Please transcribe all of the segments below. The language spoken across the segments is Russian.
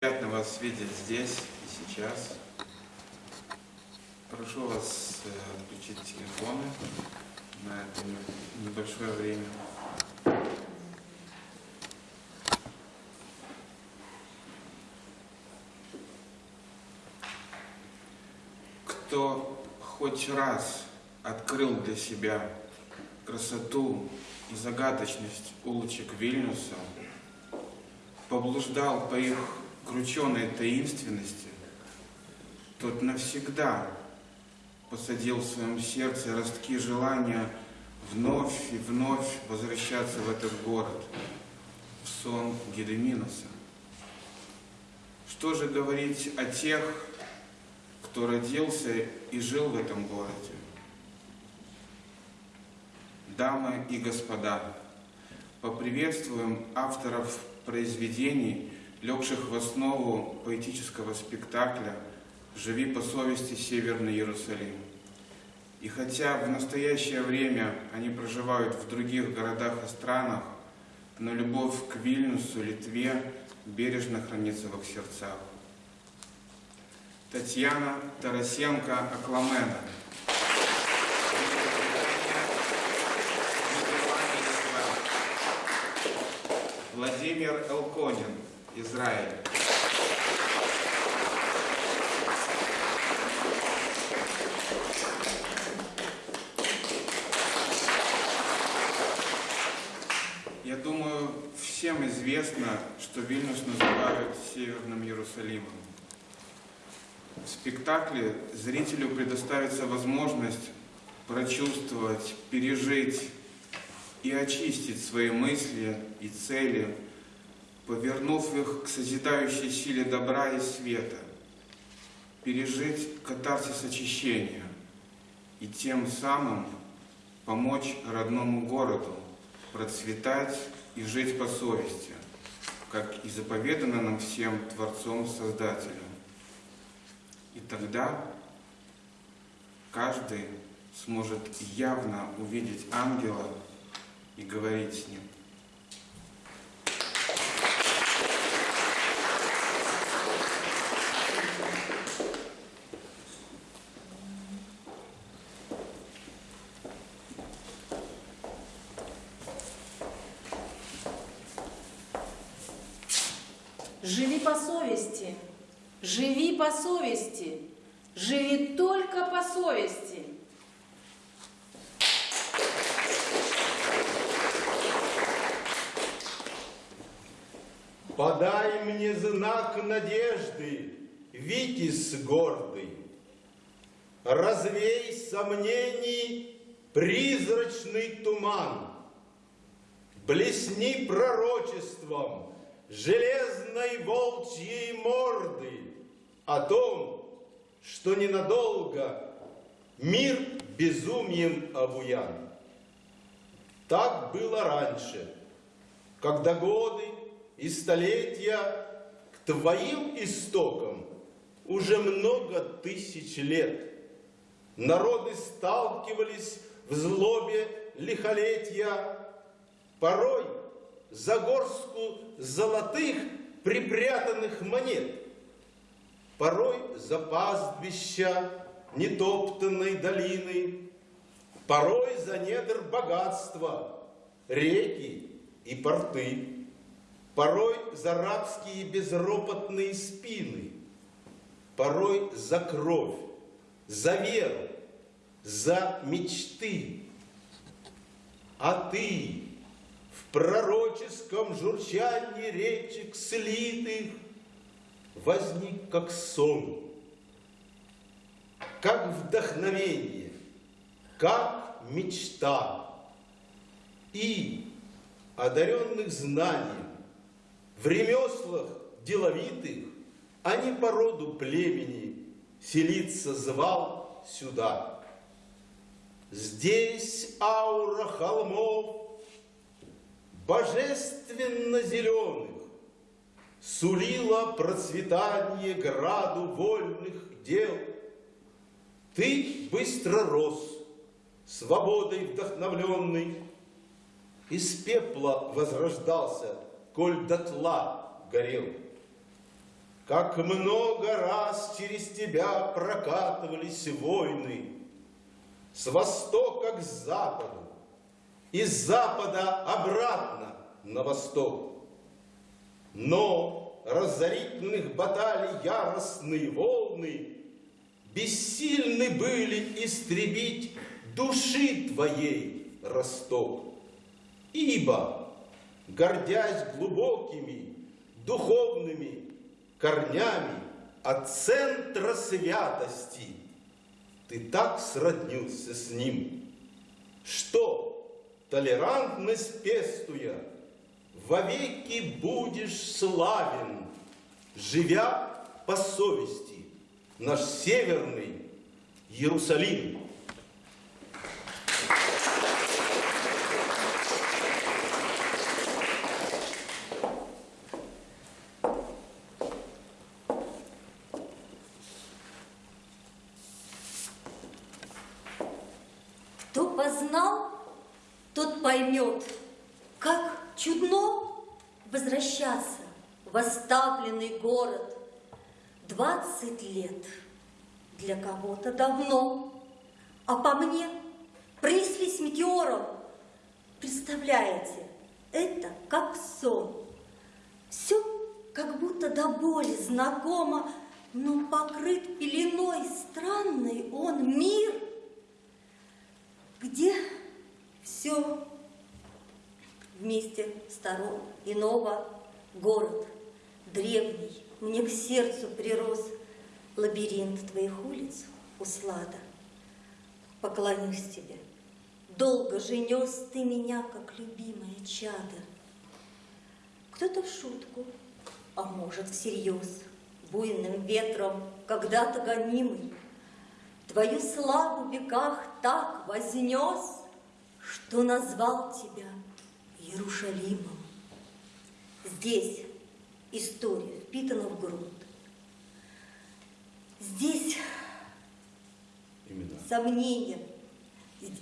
Приятно вас видеть здесь и сейчас. Прошу вас э, отключить телефоны на это небольшое время. Кто хоть раз открыл для себя красоту и загадочность улочек Вильнюса, поблуждал по их крученой таинственности, тот навсегда посадил в своем сердце ростки желания вновь и вновь возвращаться в этот город, в сон Гедеминоса. Что же говорить о тех, кто родился и жил в этом городе? Дамы и господа, поприветствуем авторов произведений, легших в основу поэтического спектакля «Живи по совести Северный Иерусалим». И хотя в настоящее время они проживают в других городах и странах, но любовь к Вильнюсу, Литве бережно хранится в их сердцах. Татьяна Тарасенко Акламена. Владимир Элконин, Израиль. Я думаю, всем известно, что Вильнюс называют Северным Иерусалимом. В спектакле зрителю предоставится возможность прочувствовать, пережить и очистить свои мысли и цели, повернув их к созидающей силе добра и света, пережить катарсис очищения и тем самым помочь родному городу процветать и жить по совести, как и заповедано нам всем Творцом-Создателем. И тогда каждый сможет явно увидеть ангела и говорить с ним. Живи по совести, живи по совести, живи только по совести. Подай мне знак надежды, Витязь гордый. Развей сомнений призрачный туман. Блесни пророчеством железной волчьей морды О том, что ненадолго мир безумием обуян. Так было раньше, когда годы и столетия к твоим истокам уже много тысяч лет. Народы сталкивались в злобе лихолетия, порой за горстку золотых припрятанных монет, порой за пастбища нетоптанной долины, порой за недр богатства, реки и порты порой за рабские безропотные спины, порой за кровь, за веру, за мечты. А ты пророческом журчании речек слитых возник как сон, как вдохновение, как мечта. И одаренных знанием, в ремеслах деловитых, а не по роду племени, селиться звал сюда. Здесь аура холмов, божественно зеленых, Сулила процветание граду вольных дел. Ты быстро рос, свободой вдохновленный, Из пепла возрождался коль дотла горел. как много раз через тебя прокатывались войны, с востока к западу, и с запада обратно на восток. Но разорительных баталий яростные волны бессильны были истребить души твоей росток. Ибо, гордясь глубокими духовными корнями от центра святости, ты так сроднился с ним, что, толерантность пестуя, вовеки будешь славен, живя по совести, наш северный Иерусалим. Кто познал, тот поймет, как чудно возвращаться в оставленный город. Двадцать лет для кого-то давно, а по мне принеслись метеором. Представляете, это как сон. Все как будто до боли знакомо, но покрыт пеленой странный он мир – где все вместе сторон иного город древний мне к сердцу прирос лабиринт твоих улиц услада. Поклонюсь тебе. Долго же нес ты меня как любимое чадо. Кто-то в шутку а может всерьез буйным ветром когда-то гонимый. Твою славу в веках так вознес, Что назвал тебя Иерушалимом. Здесь история впитана в грунт. Здесь Имена. сомнения,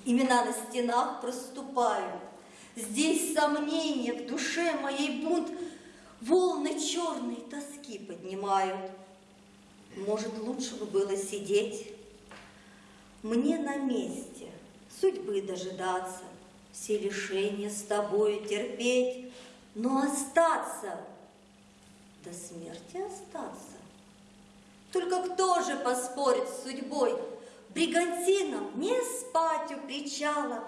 имена на стенах проступают. Здесь сомнения в душе моей бунт волны черной тоски поднимают. Может, лучше бы было сидеть мне на месте судьбы дожидаться, все лишения с тобою терпеть, но остаться, до смерти остаться. Только кто же поспорит с судьбой? Бригантинам не спать у причала,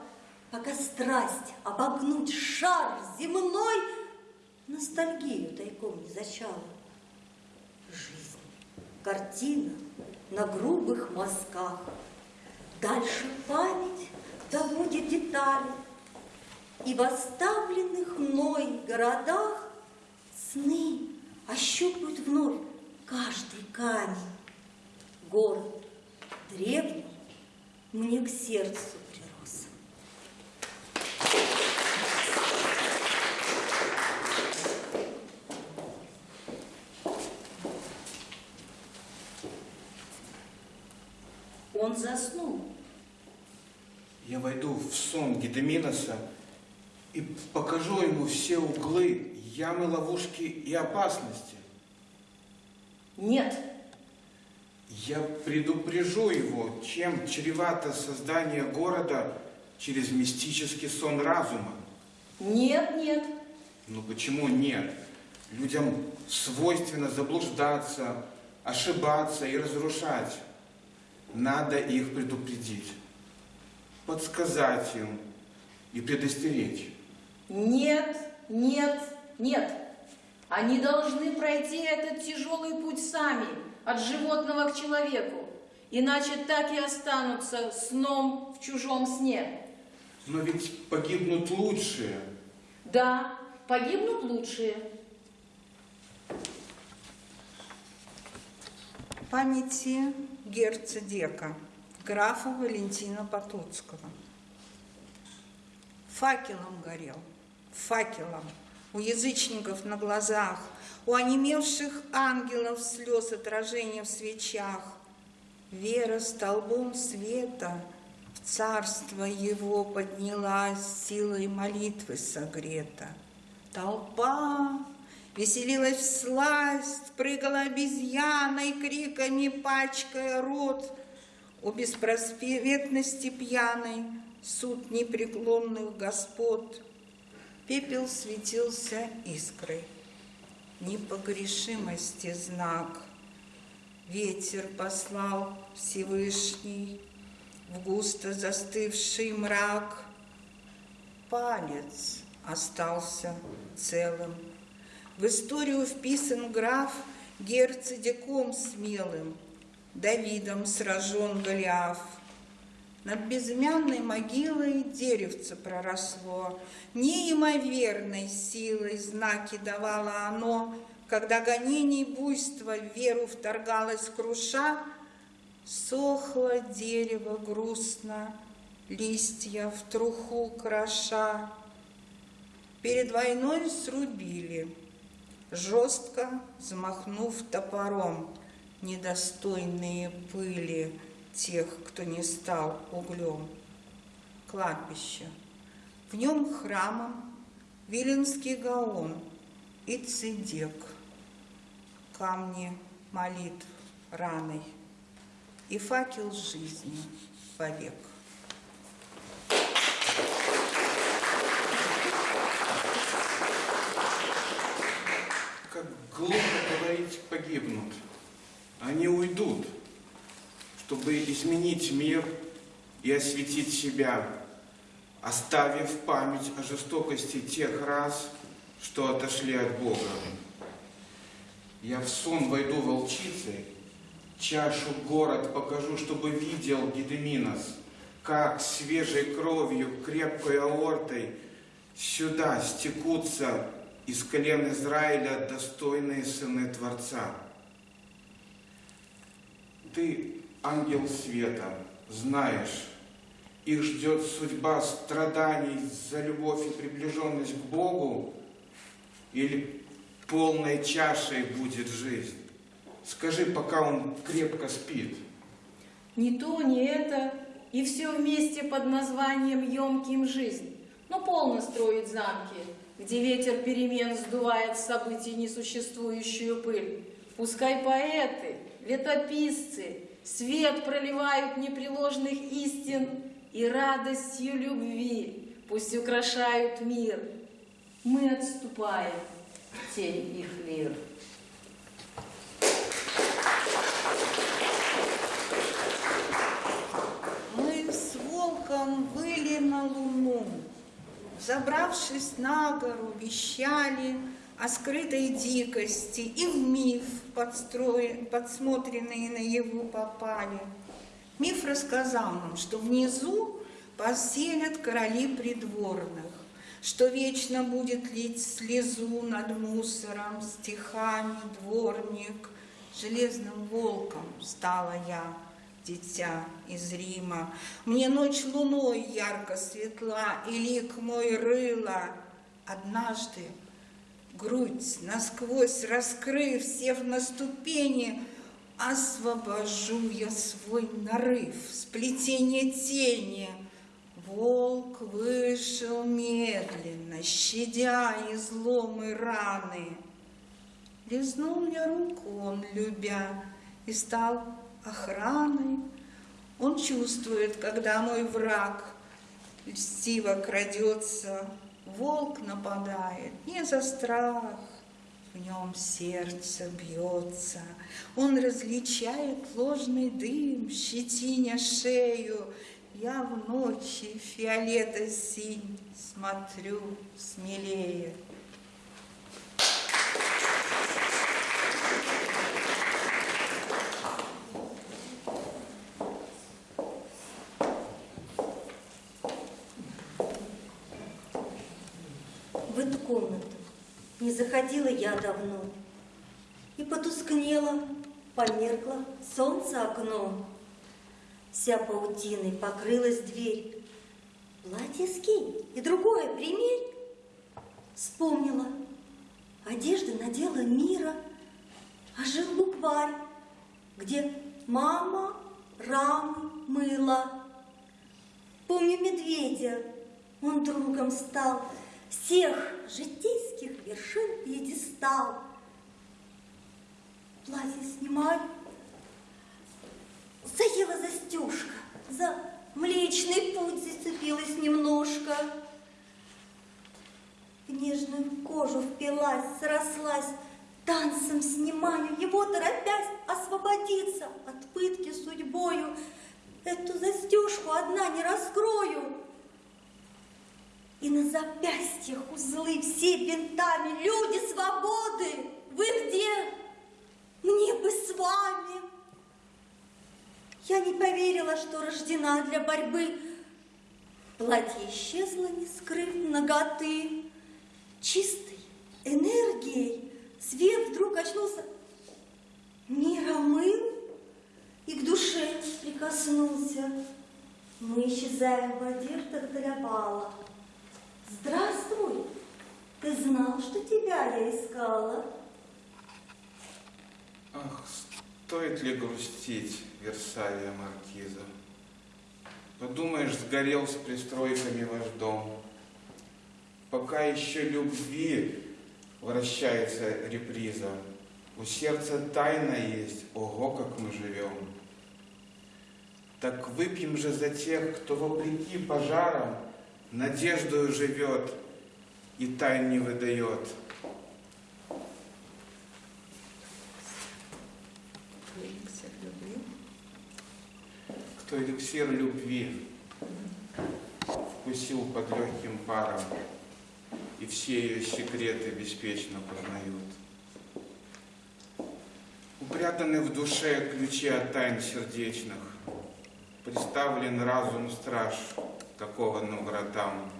Пока страсть обогнуть шар земной Ностальгию тайком не зачала. Жизнь, картина на грубых мазках — Дальше память доводит детали, И в оставленных мной городах Сны ощупают вновь каждый камень. Город древний мне к сердцу прирос. Он заснул. Я войду в сон Гедеминоса и покажу ему все углы, ямы, ловушки и опасности. Нет, Я предупрежу его, чем чревато создание города через мистический сон разума. нет, нет. Ну почему нет? Людям свойственно заблуждаться, ошибаться и разрушать. Надо их предупредить, подсказать им и предостеречь. Нет, нет, нет. Они должны пройти этот тяжелый путь сами, от животного к человеку. Иначе так и останутся сном в чужом сне. Но ведь погибнут лучшие. Да, погибнут лучшие. памяти герцогека, графа Валентина Потоцкого. Факелом горел, факелом, у язычников на глазах, у онемевших ангелов слез отражения в свечах. Вера столбом света в царство его поднялась, силой молитвы согрета. Толпа Веселилась всласть, прыгала обезьяной, криками пачкая рот. О беспросветности пьяной суд непреклонных господ. Пепел светился искрой, непогрешимости знак. Ветер послал Всевышний в густо застывший мрак. Палец остался целым. В историю вписан граф герцедиком смелым, Давидом сражен Голиаф. Над безымянной могилой деревце проросло, Неимоверной силой знаки давало оно, Когда гонений буйства веру вторгалось круша, Сохло дерево грустно, листья в труху кроша. Перед войной срубили, жестко замахнув топором, недостойные пыли тех, кто не стал углем. Кладбище. В нем храмом Виленский гаон и цидек, камни молитв раной и факел жизни вовек. Как глупо говорить погибнут. Они уйдут, чтобы изменить мир и осветить себя, оставив память о жестокости тех раз, что отошли от Бога. Я в сон войду волчицей, чашу город покажу, чтобы видел Гедеминос, как свежей кровью, крепкой аортой сюда стекутся из колен Израиля достойные сыны Творца. Ты, ангел света, знаешь, их ждет судьба страданий за любовь и приближенность к Богу, или полной чашей будет жизнь. Скажи, пока он крепко спит. Ни то, ни это, и все вместе под названием «Емким жизнь». Но полно строить замки, где ветер перемен сдувает с событий несуществующую пыль. Пускай поэты, летописцы, свет проливают непреложных истин и радостью любви пусть украшают мир. Мы отступаем в тень их лир. Мы с волком выли на луну, Забравшись на гору, вещали о скрытой дикости И в миф, подстроен, подсмотренный на его попали. Миф рассказал нам, что внизу поселят короли придворных, Что вечно будет лить слезу над мусором, Стихами дворник, железным волком стала я дитя из Рима. Мне ночь луной ярко светла, и лик мой рыла. Однажды, грудь насквозь раскрыв, сев на ступени, освобожу я свой нарыв, сплетение тени. Волк вышел медленно, щадя изломы раны. Лизнул мне руку он, любя, и стал охраной. Он чувствует, когда мой враг льстиво крадется, волк нападает не за страх, в нем сердце бьется. Он различает ложный дым, щетиня шею. Я в ночи фиолета синь смотрю смелее. В эту комнату не заходила я давно. И потускнело, померкло солнце окно. Вся паутиной покрылась дверь. Платье скинь и другое примерь. Вспомнила. Одежды надела мира, а жил букварь, где мама рамы мыла. Помню медведя, он другом стал, всех житейских вершин пьедестал. Платье снимаю, заела застежка, за млечный путь зацепилась немножко. В нежную кожу впилась, срослась, танцем снимаю его, торопясь освободиться от пытки судьбою. Эту застежку одна не раскрою. И на запястьях узлы все бинтами. Люди свободы, вы где? Мне бы с вами. Я не поверила, что рождена для борьбы. Платье исчезло, не скрыв ноготы. Чистой энергией свет вдруг очнулся. Мир омыл и к душе прикоснулся. Мы исчезаем в воде, вторгдалябала. Здравствуй, ты знал, что тебя я искала? Ах, стоит ли грустить, Версалия Маркиза? Подумаешь, сгорел с пристройками ваш дом. Пока еще любви вращается реприза, у сердца тайна есть, ого, как мы живем. Так выпьем же за тех, кто вопреки пожарам надеждою живет и тайн не выдает. Кто эликсир любви вкусил под легким паром и все ее секреты беспечно познают. Упрятаны в душе ключи от тайн сердечных, Приставлен разум страж такого на вратам.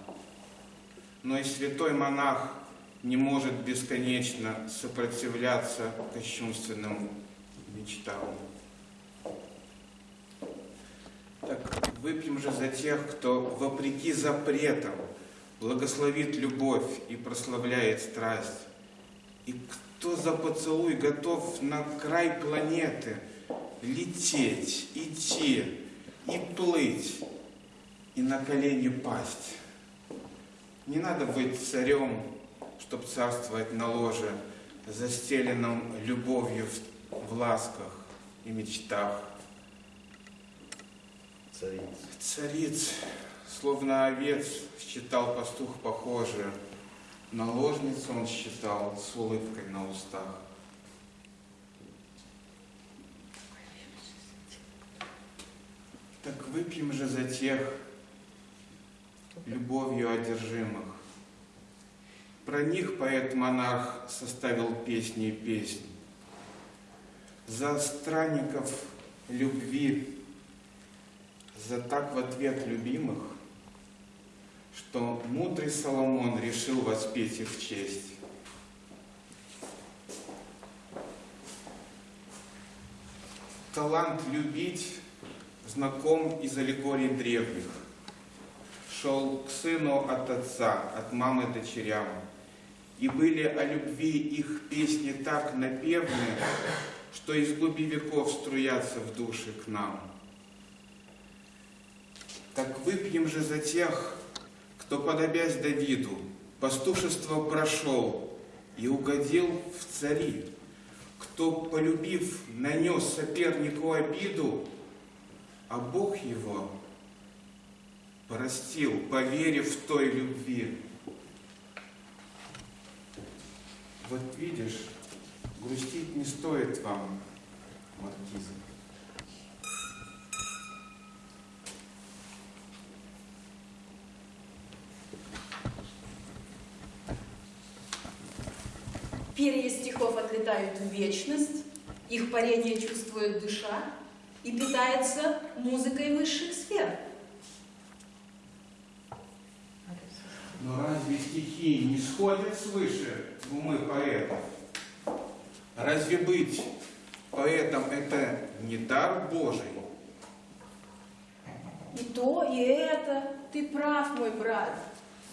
Но и святой монах не может бесконечно сопротивляться кощунственным мечтам. Так выпьем же за тех, кто вопреки запретам благословит любовь и прославляет страсть. И кто за поцелуй готов на край планеты лететь, идти и плыть, и на колени пасть. Не надо быть царем, чтоб царствовать на ложе, застеленном любовью в, в ласках и мечтах. Царица. Цариц, словно овец, считал пастух похожие. Наложницу он считал с улыбкой на устах. Так выпьем же за тех, любовью одержимых. Про них поэт-монарх составил песни и песни. За странников любви за так в ответ любимых, что мудрый Соломон решил воспеть их в честь. Талант любить знаком из аллегорий древних. Шел к сыну от отца, от мамы дочерям. И были о любви их песни так напевны, что из глуби веков струятся в души к нам. Так выпьем же за тех, кто, подобясь Давиду, пастушество прошел и угодил в цари, кто, полюбив, нанес сопернику обиду, а Бог его простил, поверив в той любви. Вот видишь, грустить не стоит вам, Маркиза. Перья стихов отлетают в вечность, их парение чувствует душа и питается музыкой высших сфер. Но разве стихи не сходят свыше умы поэтов? Разве быть поэтом это не дар Божий? И то, и это. Ты прав, мой брат.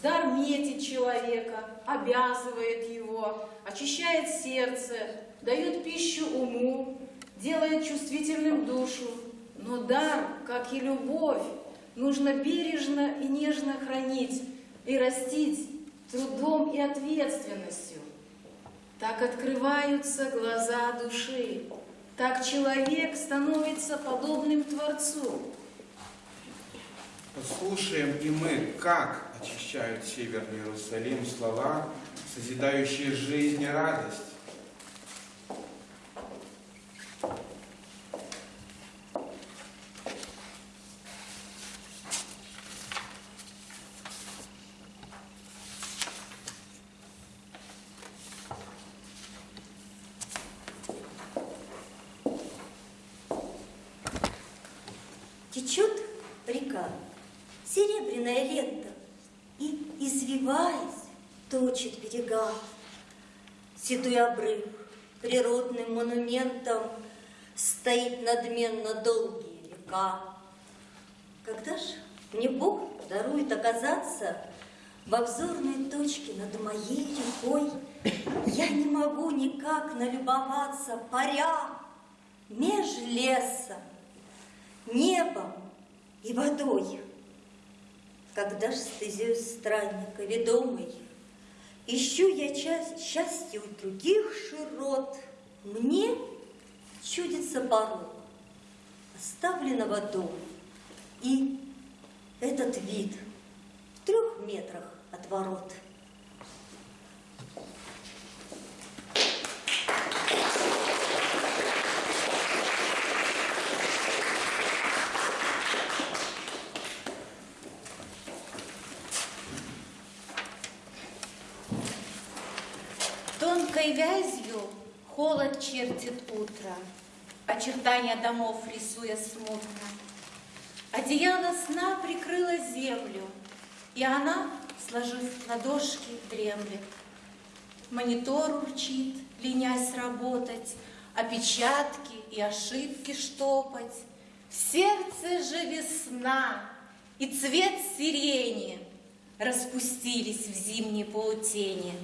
Дар метит человека, обязывает его, очищает сердце, дает пищу уму, делает чувствительным душу. Но дар, как и любовь, нужно бережно и нежно хранить и растить трудом и ответственностью. Так открываются глаза души. Так человек становится подобным Творцу. Послушаем и мы, как очищают Северный Иерусалим слова, созидающие жизнь и радость. Монументом стоит надменно долгие века. Когда ж мне Бог дарует оказаться в обзорной точке над моей рекой, я не могу никак налюбоваться, паря меж лесом, небом и водой. Когда ж стезюсь странника ведомый, Ищу я часть счастья у других широт, Мне чудится порог оставленного дома. И этот вид в трех метрах от ворот. Чертит утро, Очертания домов рисуя смутно. Одеяло сна прикрыло землю, И она, сложив ладошки, дремлет. Монитор урчит, ленясь работать, Опечатки и ошибки штопать. В сердце же весна и цвет сирени Распустились в зимней паутине.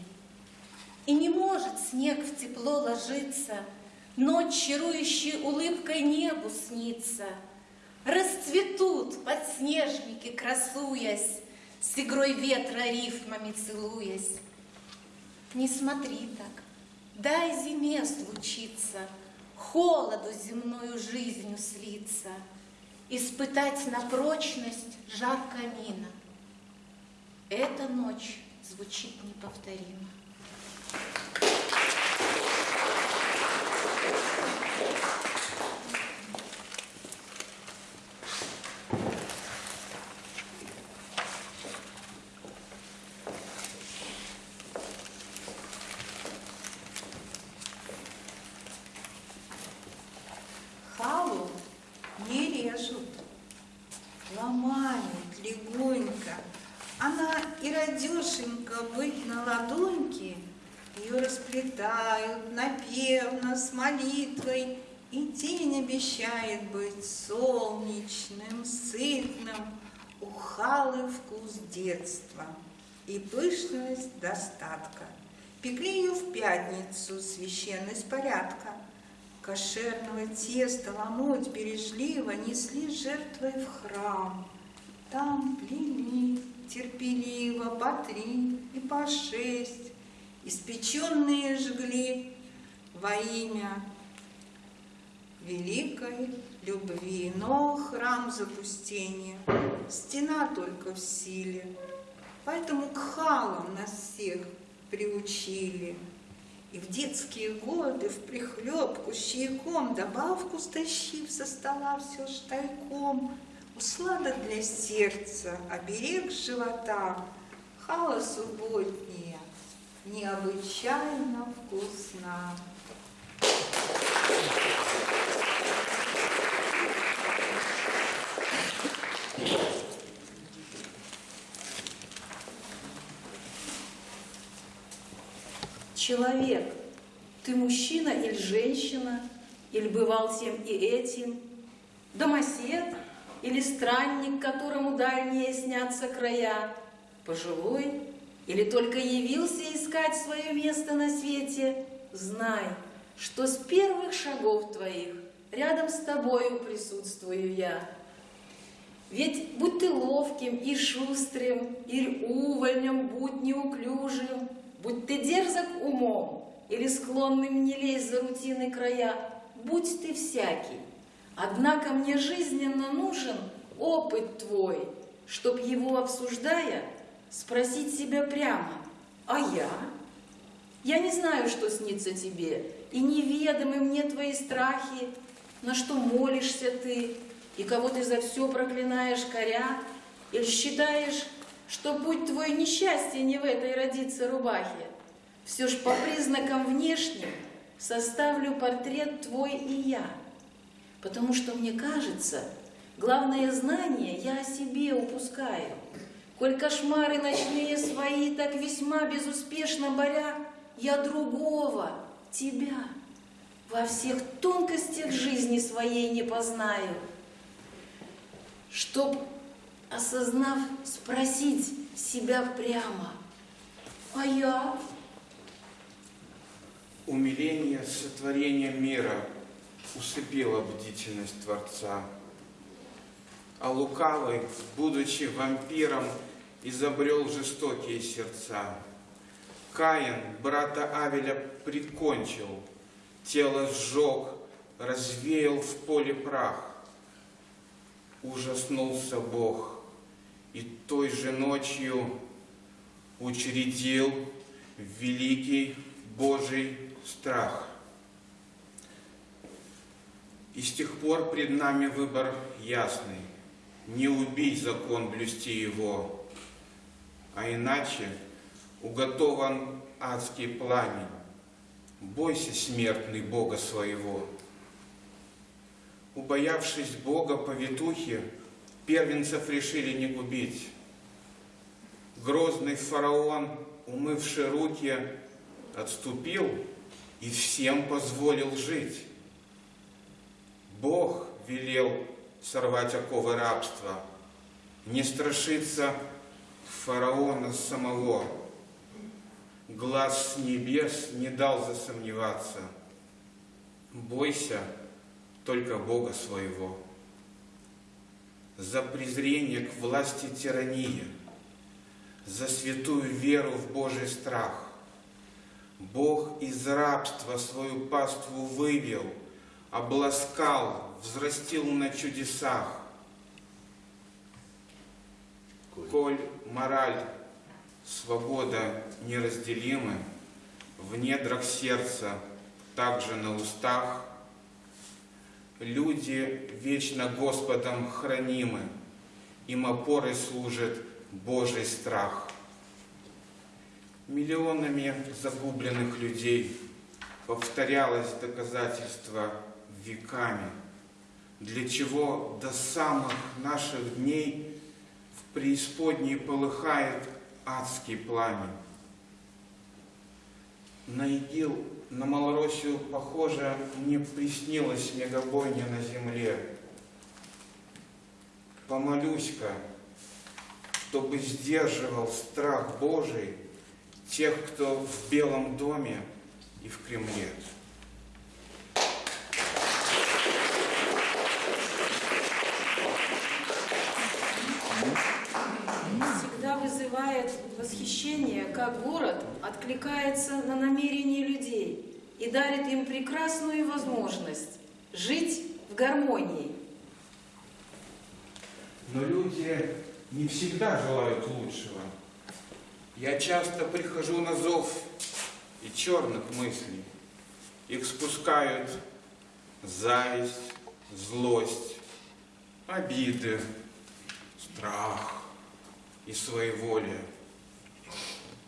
И не может снег в тепло ложиться, Ночь, чарующей улыбкой небу снится. Расцветут подснежники, красуясь, С игрой ветра рифмами целуясь. Не смотри так, дай зиме случиться, Холоду земною жизнью слиться, Испытать на прочность жар камина. Эта ночь звучит неповторимо. Халу не режут, ломают легонько. Она и радешенька быть на ладоньке, ее расплетают напевно с молитвой, и день обещает быть солнечным, сытным, у Халы вкус детства и пышность достатка. Пекли ее в пятницу, священность порядка. Кошерного теста ломоть бережливо несли жертвой в храм. Там плели терпеливо по три и по шесть, испеченные жгли во имя великой любви. Но храм запустения, стена только в силе, поэтому к халам нас всех приучили. И в детские годы в прихлебку с чайком добавку стащив со стола все ж тайком, Услада для сердца, оберег живота, Хала субботняя, необычайно вкусна. Человек, ты мужчина или женщина, или бывал тем и этим, домосед или странник, которому дальние снятся края, пожилой или только явился искать свое место на свете, знай, что с первых шагов твоих рядом с тобою присутствую я. Ведь будь ты ловким и шустрым, или увольнем будь неуклюжим, будь ты дерзок умом, или склонным не лезть за рутины края, будь ты всякий. Однако мне жизненно нужен опыт твой, чтоб его обсуждая, спросить себя прямо, а я? Я не знаю, что снится тебе, и неведомы мне твои страхи, на что молишься ты, и кого ты за все проклинаешь, коря, или считаешь, что путь твой несчастье не в этой родиться рубахе. Все ж по признакам внешним составлю портрет твой и я, потому что мне кажется, главное знание я о себе упускаю. Коль кошмары ночные свои так весьма безуспешно боря, я другого, тебя, во всех тонкостях жизни своей не познаю. Чтоб, осознав, спросить себя прямо, а я? Умиление сотворения мира усыпило бдительность Творца. А лукавый, будучи вампиром, изобрел жестокие сердца. Каин брата Авеля прикончил, тело сжег, развеял в поле прах. Ужаснулся Бог и той же ночью учредил великий Божий страх. И с тех пор пред нами выбор ясный. Не убить закон, блюсти его, а иначе уготован адский пламень. Бойся, смертный, Бога своего. Убоявшись Бога повитухи, первенцев решили не губить. Грозный фараон, умывший руки, отступил и всем позволил жить. Бог велел сорвать оковы рабства, не страшиться фараона самого. Глаз небес не дал засомневаться. Бойся только Бога своего. За презрение к власти тирании, за святую веру в Божий страх. Бог из рабства свою паству вывел, обласкал, взрастил на чудесах. Коль мораль, свобода неразделимы, в недрах сердца, также на устах, люди вечно Господом хранимы, им опорой служит Божий страх. Миллионами загубленных людей повторялось доказательство веками, для чего до самых наших дней преисподней полыхает адский пламень. На ИГИЛ, на Малороссию, похоже, не приснилась мегабойня на земле. Помолюсь-ка, чтобы сдерживал страх Божий тех, кто в Белом доме и в Кремле. всегда вызывает восхищение, как город откликается на намерения людей и дарит им прекрасную возможность жить в гармонии. Но люди не всегда желают лучшего. Я часто прихожу на зов и черных мыслей. Их спускают зависть, злость, обиды, страх и своеволие.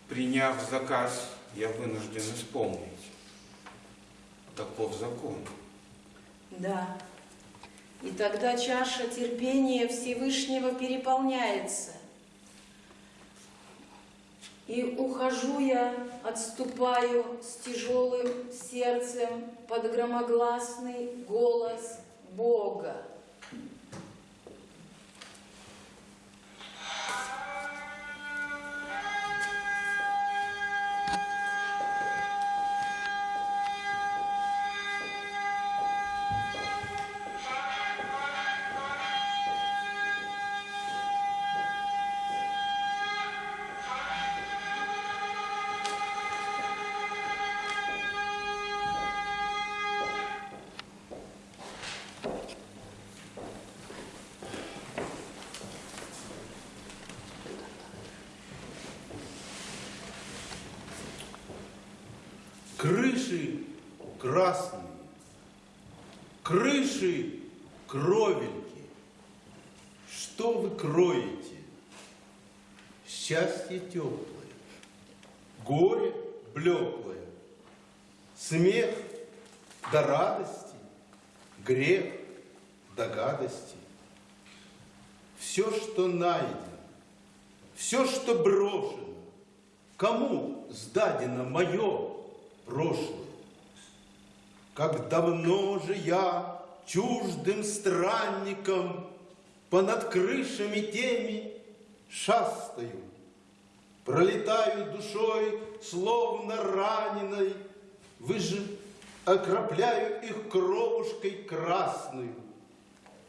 Приняв заказ, я вынужден исполнить. Таков закон. Да. И тогда чаша терпения Всевышнего переполняется. И ухожу я, отступаю с тяжелым сердцем под громогласный голос Бога. Счастье теплое, горе блеклое, смех до радости, грех до гадости. Все, что найдено, все, что брошено, кому сдадено мое прошлое? Как давно же я чуждым странником Понад крышами теми шастаю, Пролетаю душой, словно раненой, Вы же окропляю их кровушкой красную,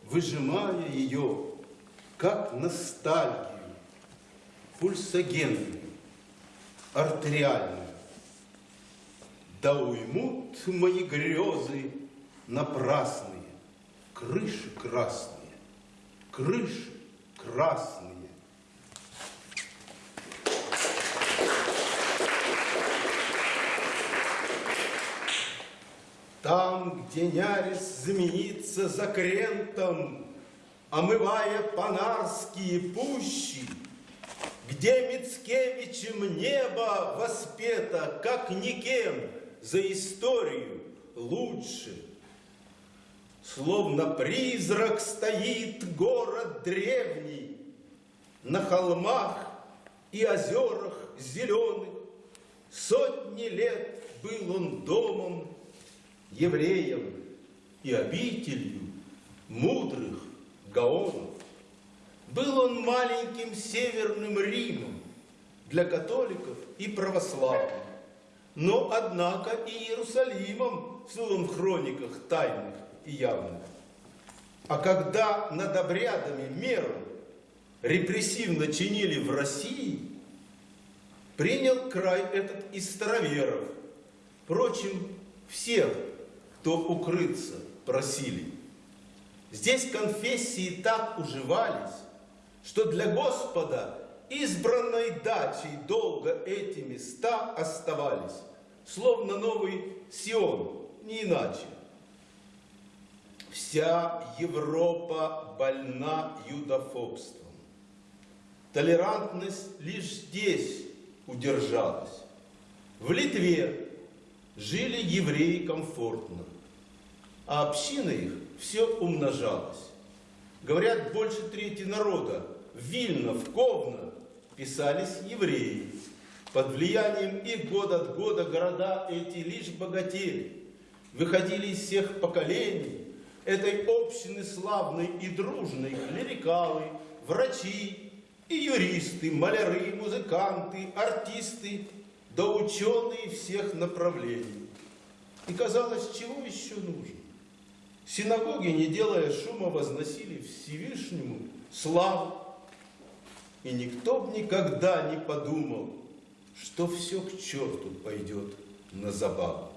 Выжимая ее, как ностальгию, Пульсогенную, артериальную. Да уймут мои грезы напрасные, Крыши красные, крыши красные. Там, где Нярис знаменится за крентом, Омывая панарские пущи, Где Мицкевичем небо воспето, Как никем за историю лучше — Словно призрак стоит город древний, На холмах и озерах зеленых. Сотни лет был он домом, евреем и обителью мудрых гаонов. Был он маленьким северным Римом для католиков и православных, но, однако, и Иерусалимом в своем хрониках тайных и явных. А когда над обрядами меру репрессивно чинили в России, принял край этот из староверов. Впрочем, всех, кто укрыться просили. Здесь конфессии так уживались, что для Господа избранной дачей долго эти места оставались, словно новый Сион, не иначе. Вся Европа больна юдофобством. Толерантность лишь здесь удержалась. В Литве жили евреи комфортно, а община их все умножалась. Говорят, больше трети народа в Вильно, в Ковно писались евреи. Под влиянием их год от года города эти лишь богатели, выходили из всех поколений, этой общины славной и дружной клерикалы, врачи и юристы, маляры, музыканты, артисты, да ученые всех направлений. И казалось, чего еще нужно? Синагоги, не делая шума, возносили Всевышнему славу. И никто бы никогда не подумал, что все к черту пойдет на забаву.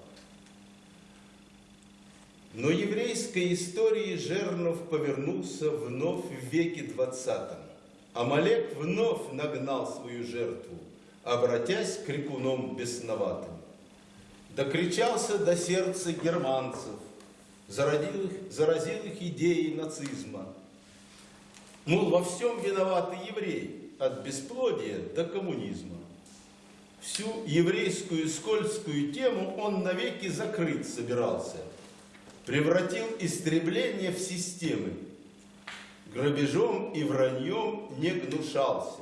Но еврейской истории Жернов повернулся вновь в веке двадцатом. Амалек вновь нагнал свою жертву, обратясь к крикуном бесноватым. Докричался до сердца германцев, заразил их, заразил их идеей нацизма. Мол, во всем виноваты евреи, от бесплодия до коммунизма. Всю еврейскую скользкую тему он навеки закрыть собирался – превратил истребление в системы. Грабежом и враньем не гнушался.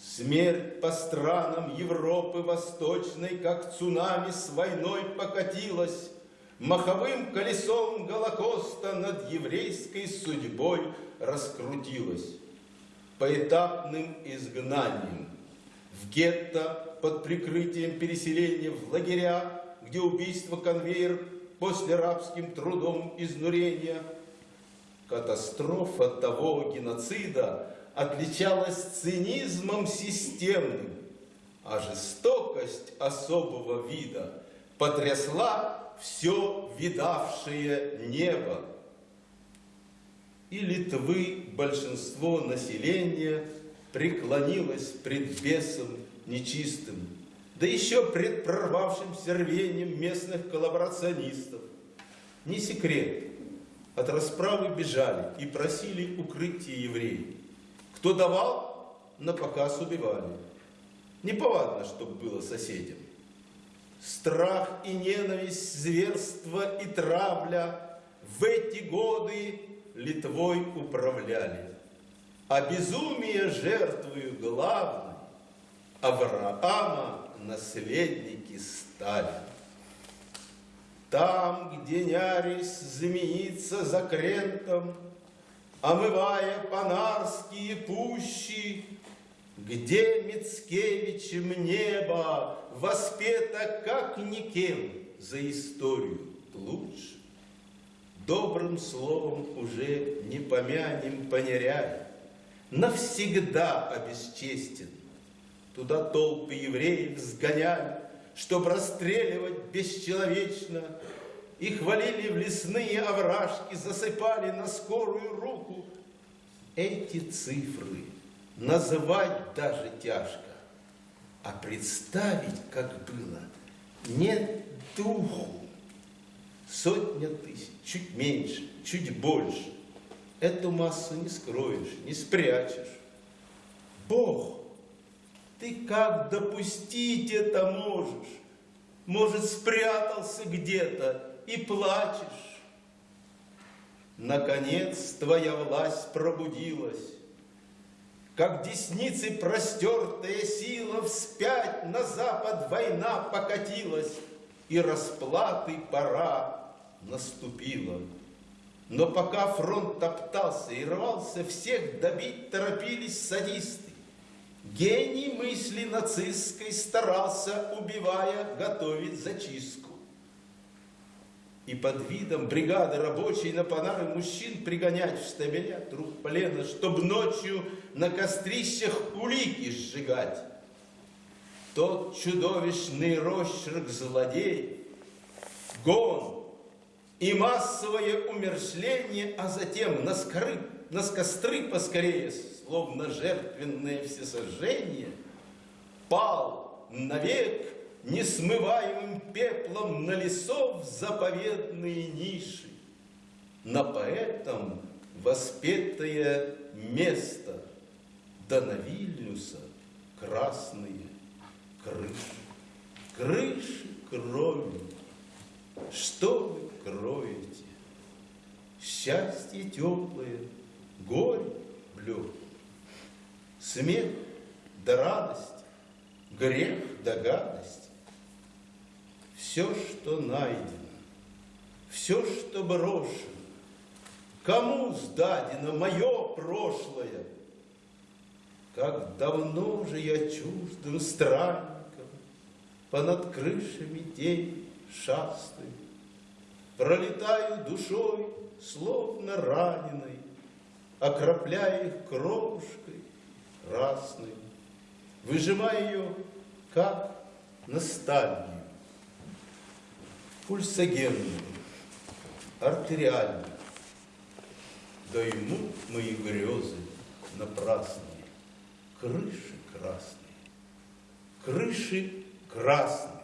Смерть по странам Европы Восточной, как цунами с войной покатилась, Маховым колесом Голокоста над еврейской судьбой раскрутилась. Поэтапным изгнанием в гетто под прикрытием переселения в лагеря, где убийство конвейер после рабским трудом изнурения. Катастрофа того геноцида отличалась цинизмом системным, а жестокость особого вида потрясла все видавшее небо. И Литвы большинство населения преклонилось пред бесом нечистым, да еще пред прорвавшимся рвением местных коллаборационистов. Не секрет, от расправы бежали и просили укрытие евреи. Кто давал, на показ убивали. Неповадно, чтоб было соседям. Страх и ненависть, зверство и травля в эти годы Литвой управляли. А безумие жертвою главной Авраама наследники стали. Там, где Нярис змеится за крентом, Омывая панарские пущи, Где Мицкевичем небо Воспето как никем За историю лучше, Добрым словом уже не помянем, понеряй, Навсегда обесчестен. Туда толпы евреев сгоняли, Чтоб расстреливать бесчеловечно, Их валили в лесные овражки, Засыпали на скорую руку. Эти цифры называть даже тяжко, А представить, как было, нет духу. Сотня тысяч, чуть меньше, чуть больше. Эту массу не скроешь, не спрячешь. Бог, ты как допустить это можешь? Может, спрятался где-то и плачешь? Наконец твоя власть пробудилась, Как десницей простертая сила Вспять на запад война покатилась, И расплаты пора наступила. Но пока фронт топтался и рвался, Всех добить торопились садисты. Гений мысли нацистской старался, убивая, готовить зачистку. И под видом бригады рабочей на панары мужчин пригонять в штабеля труп плена, чтоб ночью на кострищах улики сжигать. Тот чудовищный росчерк злодей, гон и массовое умершление, а затем на, скоры, на костры поскорее, словно жертвенное всесожжение, пал навек несмываемым пеплом на лесов заповедные ниши, на поэтам воспетое место, да на Вильнюса красные крыши. Крыши крови, что вы кроете? Счастье теплое, горе блюд, смех да радость, грех да гадость. Все, что найдено, все, что брошено, кому сдадено мое прошлое? Как давно же я чуждым странником Понад крышами день шастаю, Пролетаю душой, словно раненой, Окропляя их кровушкой красной, Выжимая ее, как ностальгию, Пульсогенную, артериальную, Да ему мои грезы напрасные, Крыши красные, крыши красные.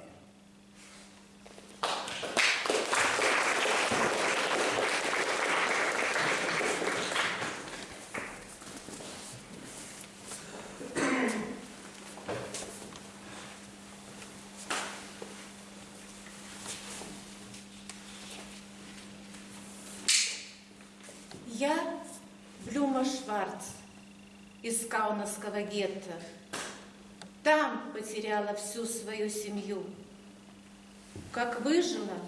Я Блюма Шварц из Каунасского гетто. Там потеряла всю свою семью. Как выжила,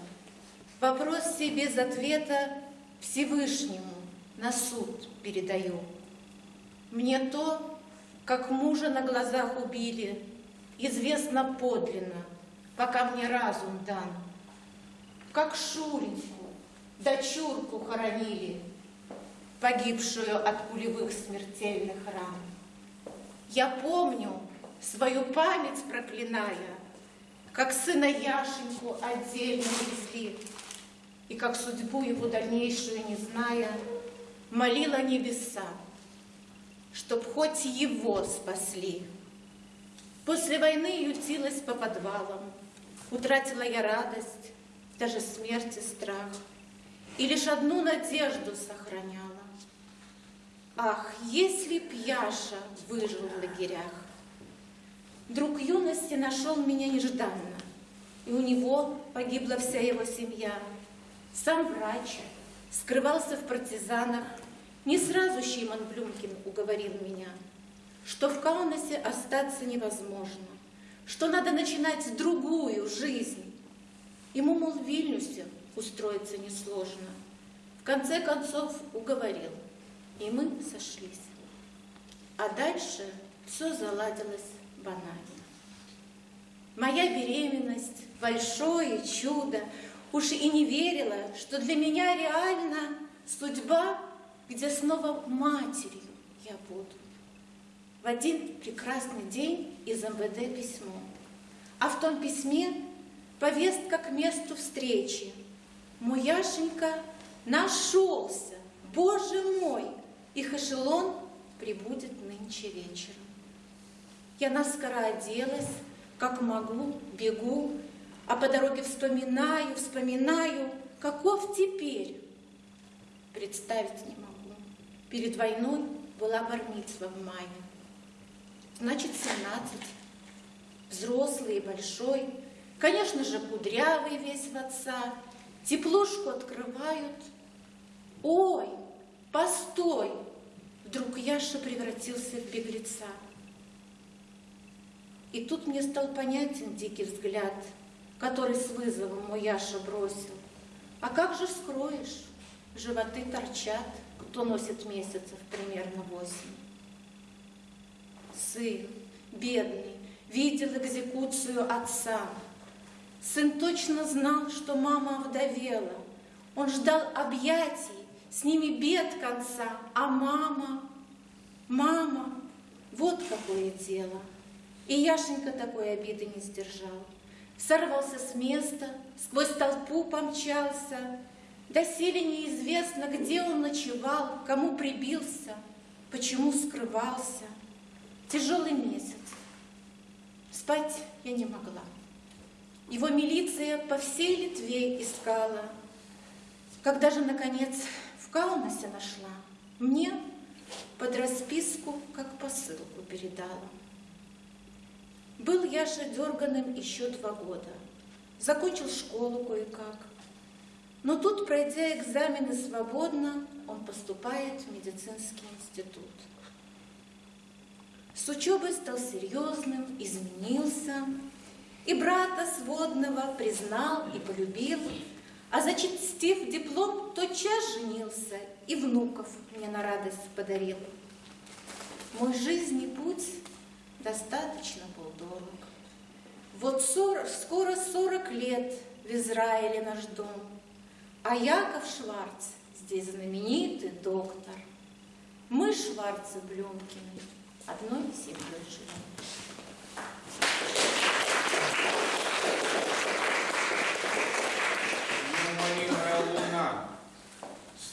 вопрос себе без ответа Всевышнему на суд передаю. Мне то, как мужа на глазах убили, известно подлинно, пока мне разум дан. Как Шуреньку, дочурку хоронили, погибшую от пулевых смертельных ран. Я помню, свою память проклиная, как сына Яшеньку отдельно везли, и как судьбу его дальнейшую не зная, молила небеса, чтоб хоть его спасли. После войны ютилась по подвалам. Утратила я радость, даже смерти страх. И лишь одну надежду сохраняла. Ах, если б Яша выжил в лагерях! Друг юности нашел меня нежданно, и у него погибла вся его семья. Сам врач, скрывался в партизанах. Не сразу Шимон Блюмкин уговорил меня, что в Каунасе остаться невозможно, что надо начинать другую жизнь. Ему, мол, в Вильнюсе устроиться несложно. В конце концов уговорил, и мы сошлись. А дальше все заладилось банально. Моя беременность – большое чудо. Уж и не верила, что для меня реально судьба, где снова матерью я буду. В один прекрасный день из МВД письмо. А в том письме повестка к месту встречи. Мой Яшенька нашелся, Боже мой! Их эшелон прибудет нынче вечером. Я наскоро оделась, как могу, бегу, а по дороге вспоминаю, вспоминаю, каков теперь. Представить не могу. Перед войной была бармитсва в мае. Значит, 17. Взрослый и большой. Конечно же, кудрявый весь в отца. Теплушку открывают. Ой, постой! Вдруг Яша превратился в беглеца. И тут мне стал понятен дикий взгляд, который с вызовом мой Яша бросил. А как же скроешь? Животы торчат, кто носит месяцев примерно восемь. Сын, бедный, видел экзекуцию отца. Сын точно знал, что мама овдовела. Он ждал объятий, с ними бед конца. А мама, мама, вот какое дело. И Яшенька такой обиды не сдержал. Сорвался с места, сквозь толпу помчался. Доселе неизвестно, где он ночевал, кому прибился, почему скрывался. Тяжелый месяц. Спать я не могла. Его милиция по всей Литве искала. Когда же, наконец, в Каунасе нашла, мне под расписку, как посылку передала. Был Яша дерганым еще два года. Закончил школу кое-как. Но тут, пройдя экзамены свободно, он поступает в медицинский институт. С учебой стал серьезным, изменился, и брата сводного признал и полюбил, а зачастив диплом, тотчас женился и внуков мне на радость подарил. Мой жизненный путь достаточно был дорог. Вот 40, скоро сорок лет в Израиле наш дом, а Яков Шварц здесь знаменитый доктор. Мы, Шварцы Блюмкины, одной семьей живем.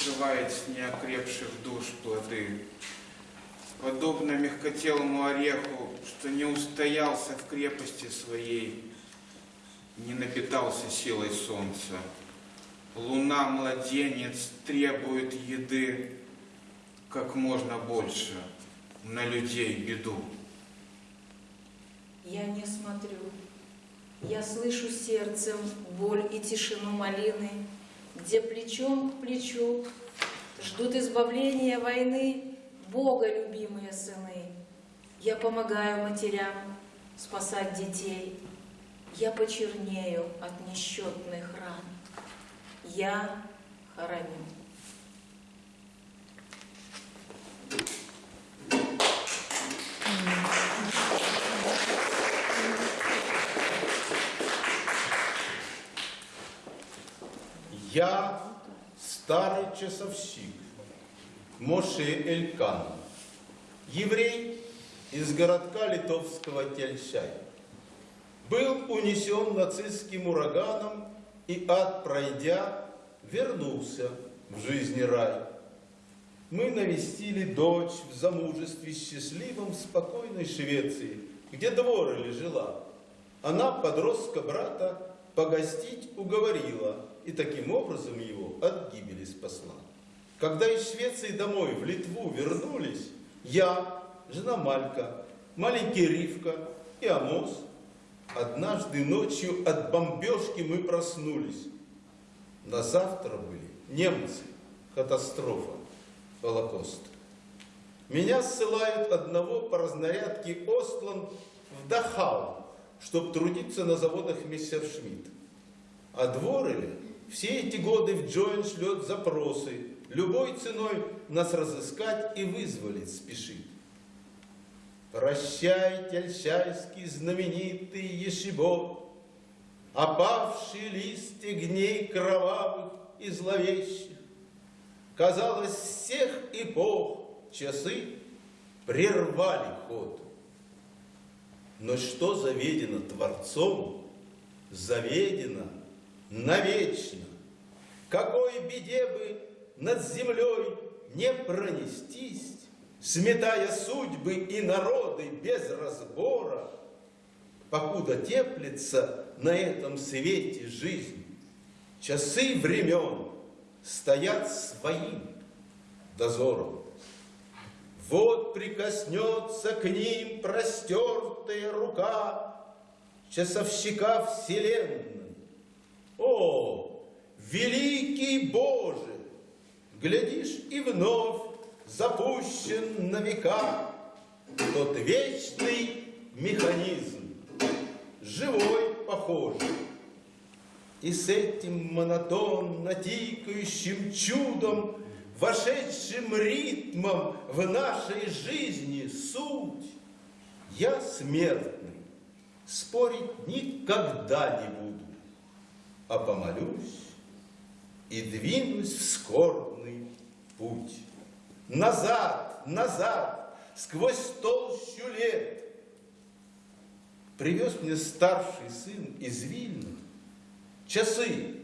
Срывает с неокрепших душ плоды. Подобно мягкотелому ореху, что не устоялся в крепости своей, не напитался силой солнца. Луна, младенец, требует еды как можно больше, на людей беду. Я не смотрю. Я слышу сердцем боль и тишину малины, где плечом к плечу ждут избавления войны Бога любимые сыны. Я помогаю матерям спасать детей. Я почернею от несчетных ран. Я хороню. Я старый часовщик, Моше Элькан, еврей из городка литовского Тельщай. Был унесен нацистским ураганом и, ад пройдя, вернулся в жизни рай. Мы навестили дочь в замужестве счастливом спокойной Швеции, где Дворали жила, она подростка брата погостить уговорила и таким образом его от гибели спасла. Когда из Швеции домой в Литву вернулись, я, жена Малька, маленький Ривка и Амос, однажды ночью от бомбежки мы проснулись. На завтра были немцы, катастрофа, Холокост. Меня ссылают одного по разнарядке Остланд в Дахау, чтоб трудиться на заводах Мессершмитт. А Дворели все эти годы в Джоин шлет запросы, любой ценой нас разыскать и вызволить спешит. Прощай, тельчайский знаменитый Ешибо, Опавшие листья гней кровавых и зловещих. Казалось, всех эпох часы прервали ход. Но что заведено Творцом, заведено навечно. Какой беде бы над землей не пронестись, Сметая судьбы и народы без разбора, Покуда теплится на этом свете жизнь, Часы времен стоят своим дозором. Вот прикоснется к ним простертая рука Часовщика вселенной. О, великий Боже! Глядишь, и вновь запущен на века Тот вечный механизм, живой похожий. И с этим монотонно тикающим чудом, Вошедшим ритмом в нашей жизни суть, Я смертный, спорить никогда не буду, А помолюсь и двинусь в скорбный путь. Назад, назад, сквозь толщу лет. Привез мне старший сын из Вильна часы,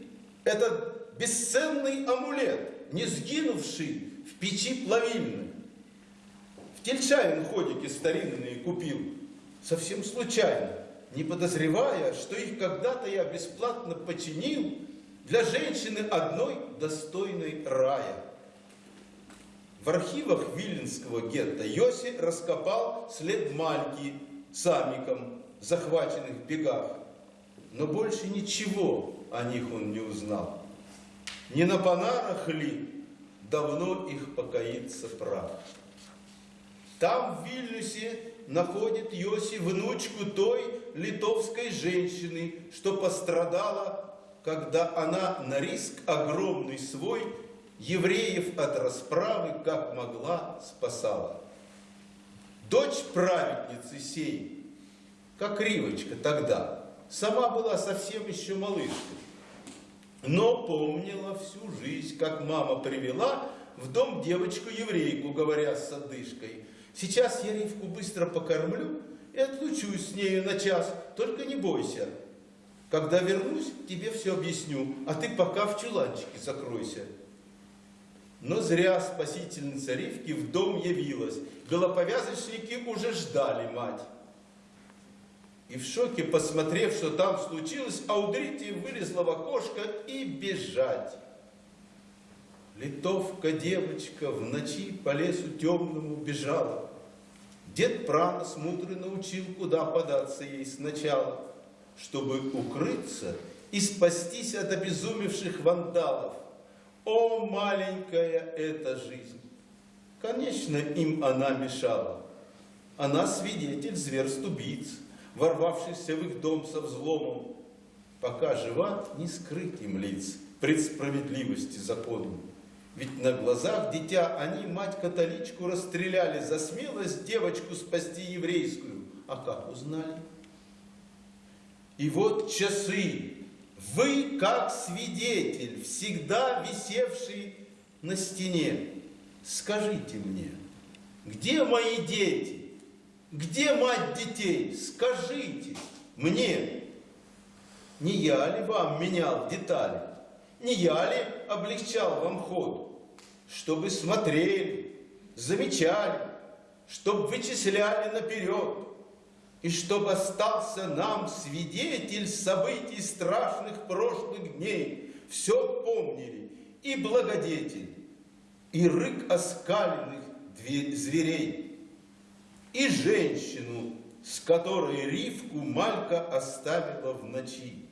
этот бесценный амулет, не сгинувший в печи плавильной. В Тельчавин ходики старинные купил, совсем случайно, не подозревая, что их когда-то я бесплатно починил для женщины одной достойной рая. В архивах Виленского гетто Йоси раскопал след Мальки с Амиком, захваченных в бегах. Но больше ничего о них он не узнал. Не на Панарах ли давно их покоится прах? Там, в Вильнюсе, находит Йоси внучку той литовской женщины, что пострадала, когда она на риск огромный свой евреев от расправы, как могла, спасала. Дочь праведницы сей, как Ривочка тогда, сама была совсем еще малышкой, но помнила всю жизнь, как мама привела в дом девочку-еврейку, говоря с одышкой. Сейчас я Ривку быстро покормлю и отлучусь с нею на час, только не бойся. Когда вернусь, тебе все объясню, а ты пока в чуланчике закройся. Но зря спасительница Ривки в дом явилась. Голоповязочники уже ждали мать. И в шоке, посмотрев, что там случилось, Аудрите вылезла в окошко и бежать. Литовка девочка в ночи по лесу темному бежала. Дед Пранос мудрый научил, куда податься ей сначала, чтобы укрыться и спастись от обезумевших вандалов. О, маленькая эта жизнь! Конечно, им она мешала. Она свидетель зверств-убийц, ворвавшихся в их дом со взломом. Пока жива, не скрыть им лиц пред справедливости законом. Ведь на глазах дитя они мать-католичку расстреляли за смелость девочку спасти еврейскую. А как узнали? И вот часы. Вы, как свидетель, всегда висевший на стене, скажите мне, где мои дети? Где мать детей? Скажите мне. Не я ли вам менял детали? Не я ли облегчал вам ход? Чтобы смотрели, замечали, чтобы вычисляли наперед. и чтоб остался нам свидетель событий страшных прошлых дней, все помнили и благодетель, и рык оскаленных зверей, и женщину, с которой Ривку Малька оставила в ночи.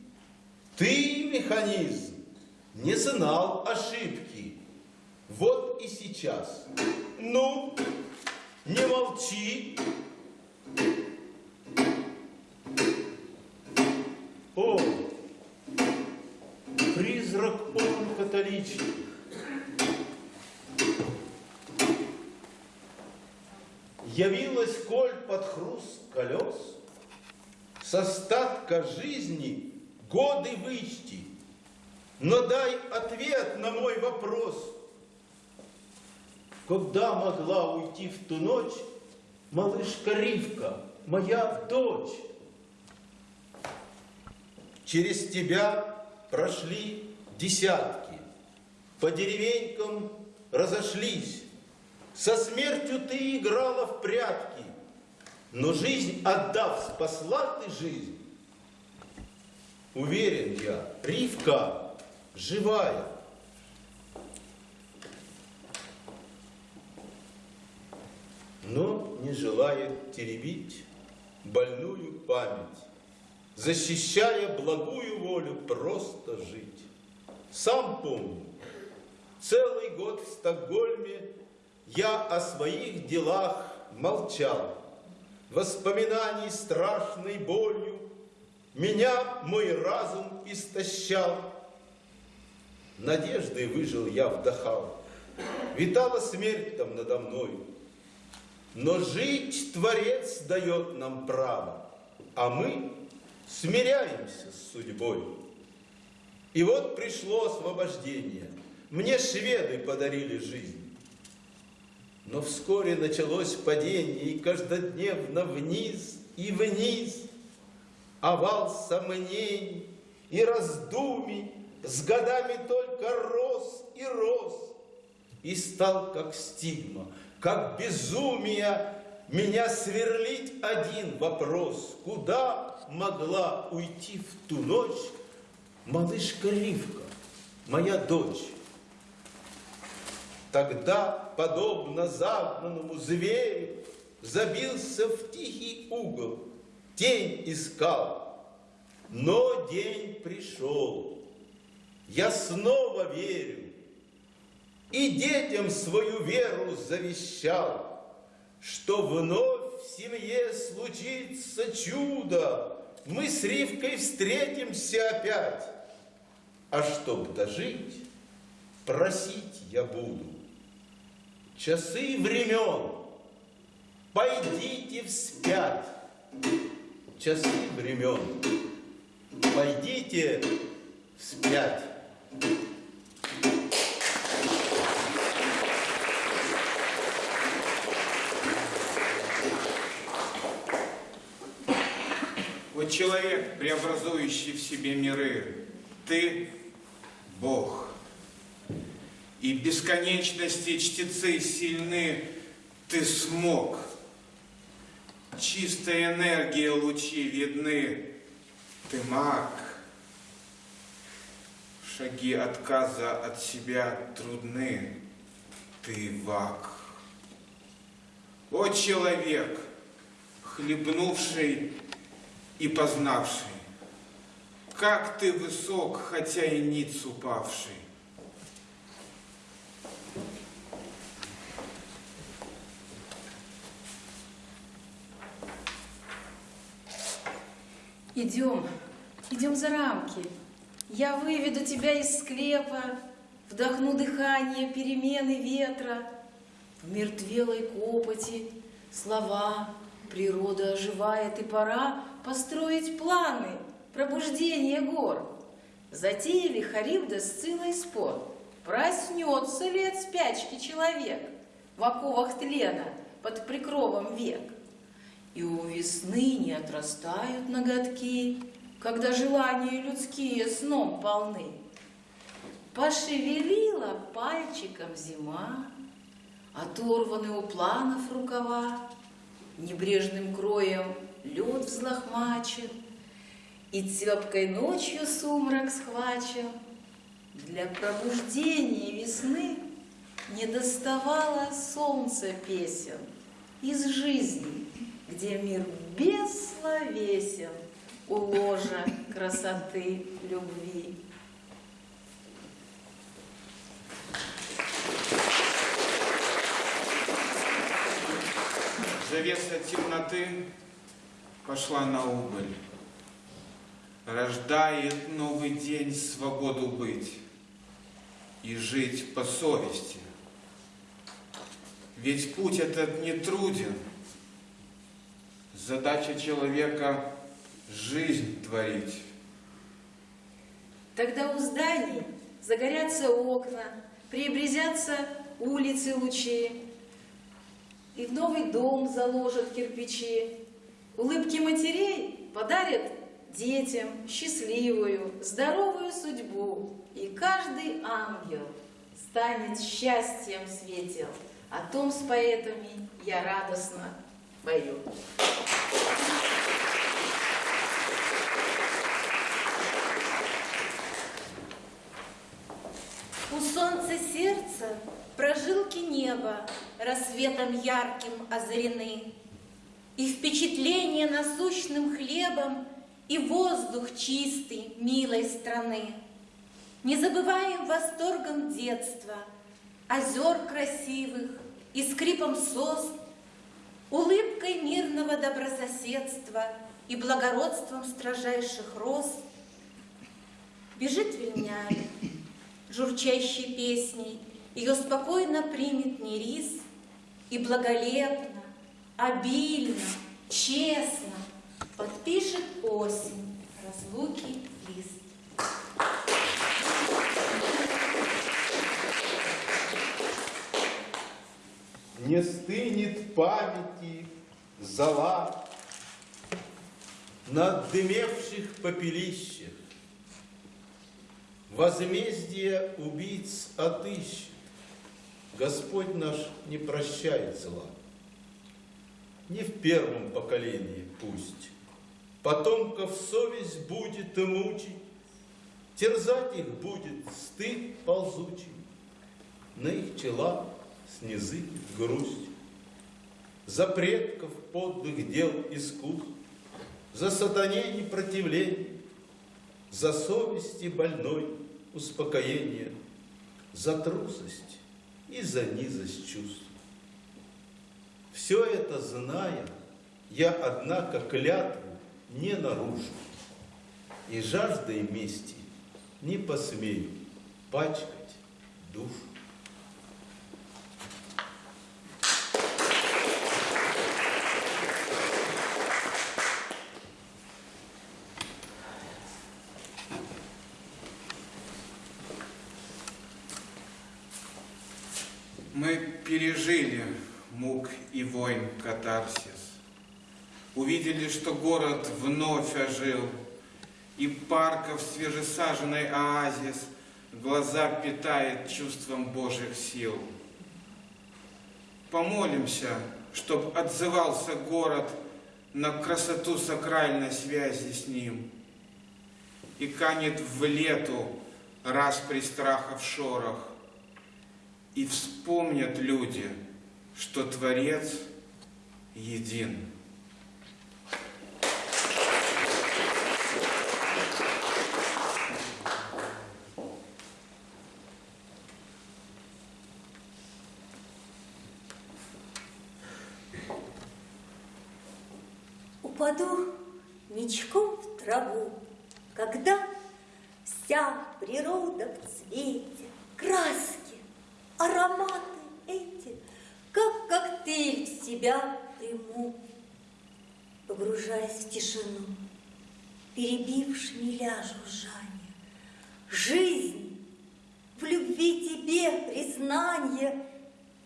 Ты, механизм, не знал ошибки. Вот и сейчас. Ну, не молчи. О, призрак он католичный. Явилась коль под хруст колес, с остатка жизни годы вычти, но дай ответ на мой вопрос. Когда могла уйти в ту ночь малышка Ривка, моя дочь? Через тебя прошли десятки, по деревенькам разошлись. Со смертью ты играла в прятки, но жизнь отдав, спасла ты жизнь. Уверен я, Ривка живая. Но не желает теребить больную память, защищая благую волю просто жить. Сам помню, целый год в Стокгольме я о своих делах молчал. Воспоминаний страшной болью меня мой разум истощал. Надеждой выжил я вдохал, витала смерть там надо мною. Но жить Творец дает нам право, а мы смиряемся с судьбой. И вот пришло освобождение. Мне шведы подарили жизнь. Но вскоре началось падение, и каждодневно вниз и вниз. Овал сомнений и раздумий с годами только рос и рос. И стал как стигма, как безумие меня сверлить один вопрос. Куда могла уйти в ту ночь малышка Ривка, моя дочь? Тогда, подобно загнанному зверю, забился в тихий угол, тень искал. Но день пришел, я снова верю, и детям свою веру завещал, что вновь в семье случится чудо, мы с Ривкой встретимся опять. А чтоб дожить, просить я буду. Часы времен, пойдите вспять. Часы времен, пойдите вспять. Человек, преобразующий в себе миры, ты – Бог. И бесконечности чтецы сильны, ты смог. Чистая энергия лучи видны, ты маг. Шаги отказа от себя трудны, ты вак. О, человек, хлебнувший и познавший, как ты высок, хотя и ниц упавший. Идем, идем за рамки. Я выведу тебя из склепа, вдохну дыхание перемены ветра. В мертвелой копоти слова, природа оживает, и пора построить планы пробуждения гор. Затеяли Харибда с Цилой спор. Проснется ли от спячки человек в оковах тлена под прикровом век? И у весны не отрастают ноготки, Когда желания людские сном полны. Пошевелила пальчиком зима, Оторваны у планов рукава, Небрежным кроем лед взлохмачен, И тепкой ночью сумрак схвачен. Для пробуждения весны Не доставало солнца песен Из жизни, где мир бессловесен У ложа красоты любви. Завеса темноты пошла на убыль. Рождает новый день свободу быть и жить по совести. Ведь путь этот не труден. Задача человека – жизнь творить. Тогда у зданий загорятся окна, преобразятся улицы лучи, и в новый дом заложат кирпичи. Улыбки матерей подарят детям счастливую, здоровую судьбу, и каждый ангел станет счастьем светел. О том с поэтами я радостно пою. У солнца сердца прожилки неба рассветом ярким озарены, И впечатление насущным хлебом, и воздух чистый милой страны. Не забываем восторгом детства, озер красивых и скрипом сос, улыбкой мирного добрососедства и благородством строжайших роз. Бежит Вильнями, журчащей песней, ее спокойно примет Нерис и благолепно, обильно, честно подпишет осень разлуки лист. Не стынет памяти зала на дымевших попелищах. Возмездие убийц отыщет. Господь наш не прощает зла. Не в первом поколении пусть. Потомков совесть будет и мучить, Терзать их будет стыд ползучий. На их тела снизы грусть. За предков подлых дел искусств, За сатане непротивление, За совести больной успокоение, За трусость и за низость чувств. Все это зная, я, однако, клятву не нарушу, И жаждой мести не посмею пачкать душу. Мы пережили мук и войн катарсис. Увидели, что город вновь ожил, и парков свежесаженный оазис глаза питает чувством Божьих сил. Помолимся, чтоб отзывался город на красоту сакральной связи с ним. И канет в лету раз при страхов шорох, и вспомнят люди, что Творец един. Упаду ничком в траву, когда вся природа в цвете, краски, ароматы эти, как коктейль в себя приму, погружаясь в тишину, перебив шмеля жужжание. Жизнь в любви тебе признание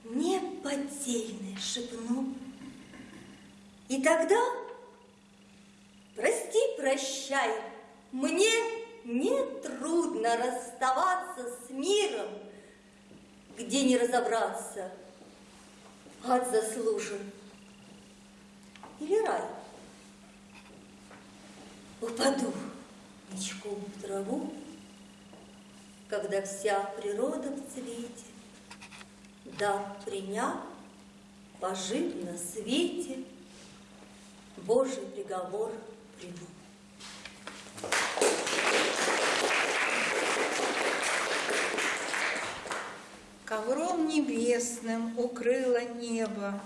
неподдельное шепну. И тогда Прости, прощай, мне не трудно расставаться с миром, где не разобраться, ад заслужен. Или рай. упаду ничком в траву, когда вся природа в цвете, да, приняв, пожив на свете, Божий приговор приму. Ковром небесным укрыло небо,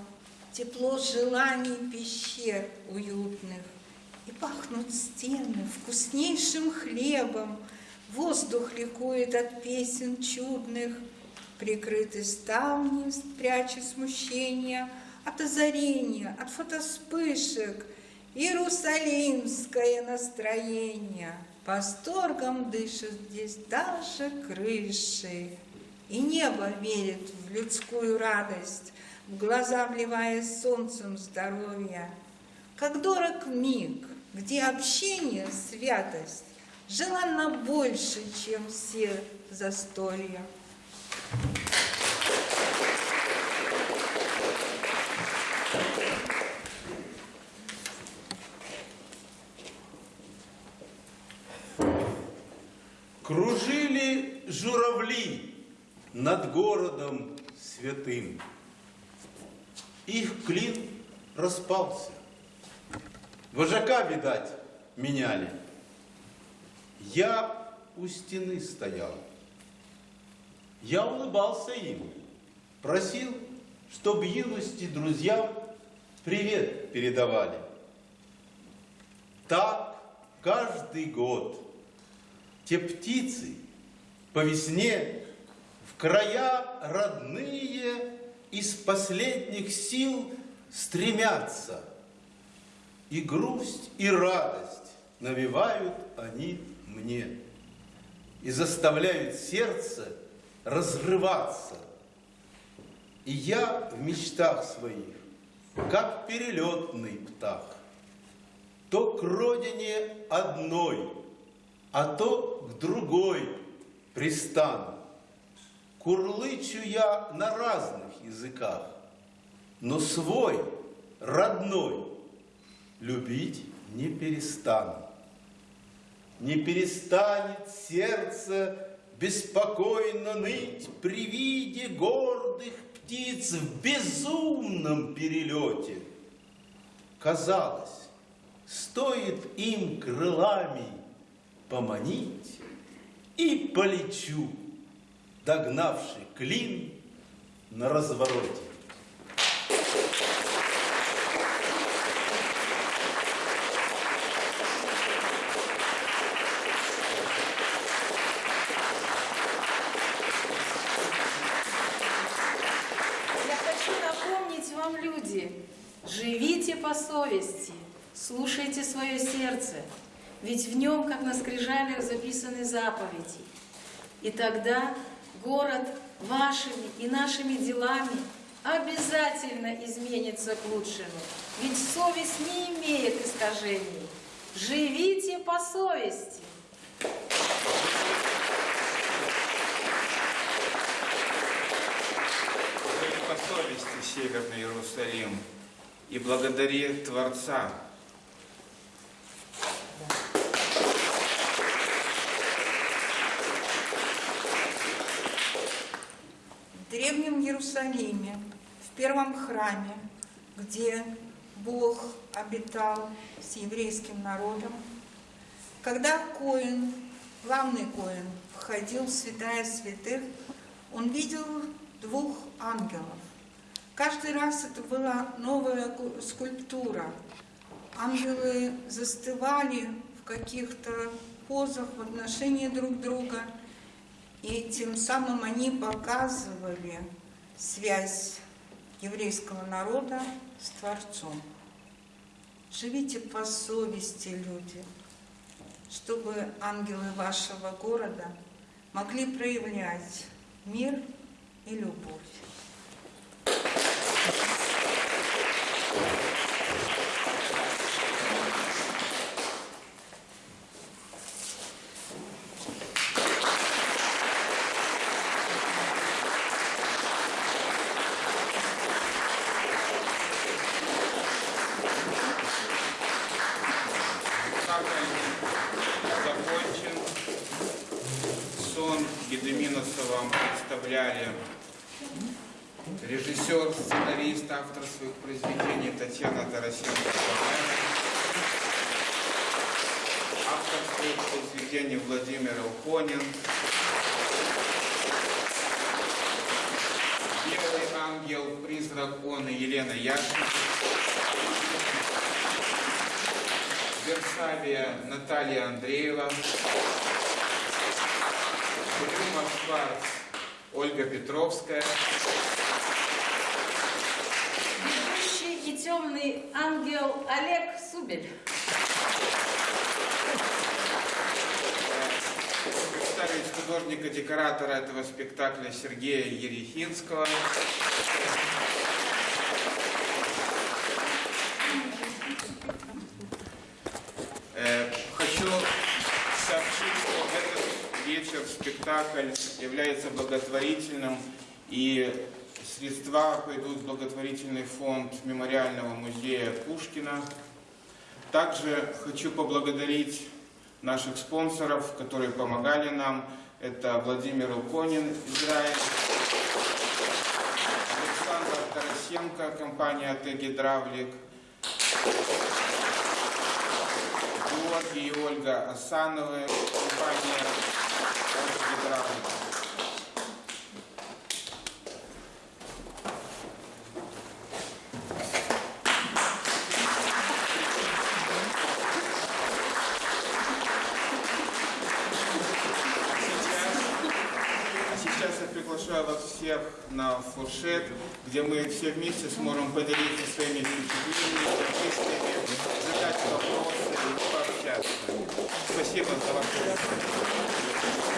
Тепло желаний пещер уютных. И пахнут стены вкуснейшим хлебом, Воздух ликует от песен чудных, Прикрыты ставни, пряча смущение От озарения, от фотоспышек, Иерусалимское настроение. Восторгом дышат здесь даже крыши. И небо верит в людскую радость, В глаза вливая солнцем здоровья. Как дорог миг, где общение, святость Желанно больше, чем все застолья. Журавли над городом святым. Их клин распался. Вожака, видать, меняли. Я у стены стоял. Я улыбался им, просил, чтоб юности друзьям привет передавали. Так каждый год те птицы по весне в края родные из последних сил стремятся. И грусть, и радость навевают они мне и заставляют сердце разрываться. И я в мечтах своих, как перелетный птах, то к родине одной, а то к другой пристану. Курлычу я на разных языках, но свой, родной, любить не перестану. Не перестанет сердце беспокойно ныть при виде гордых птиц в безумном перелете. Казалось, стоит им крылами поманить, и полечу, догнавший клин на развороте. Люди, живите по совести, слушайте свое сердце, ведь в нем, как на скрижалях, записаны заповеди. И тогда город вашими и нашими делами обязательно изменится к лучшему, ведь совесть не имеет искажений. Живите по совести. По совести Северный Иерусалим и благодари Творца, В древнем Иерусалиме, в первом храме, где Бог обитал с еврейским народом, когда Коин, главный Коин, входил в святая святых, он видел двух ангелов. Каждый раз это была новая ку- скульптура. Ангелы застывали в каких-то позах в отношении друг друга, и тем самым они показывали связь еврейского народа с Творцом. Живите по совести, люди, чтобы ангелы вашего города могли проявлять мир и любовь. как они Юноса вам представляли режиссер, сценарист, автор своих произведений Татьяна Тарасенко. Автор своих произведений Владимир Илконин. Белый ангел, призрак он и Елена Яшина. Версавия Наталья Андреева. Брюма Шварц Ольга Петровская. Темный ангел Олег Субель. Представить художника-декоратора этого спектакля Сергея Ерехинского. Э, Хочу сообщить, что этот вечер, спектакль является благотворительным, и средства пойдут в благотворительный фонд Мемориального музея Пушкина. Также хочу поблагодарить наших спонсоров, которые помогали нам. Это Владимир Уконин, Израиль, Александр Тарасенко, компания АТ «Гидравлик», Георгий и Ольга Асановы, компания «Гидравлик». А сейчас я приглашаю вас всех на фуршет, где мы все вместе сможем поделиться своими впечатлениями, мыслями, задать вопросы и пообщаться. Спасибо за ваше внимание.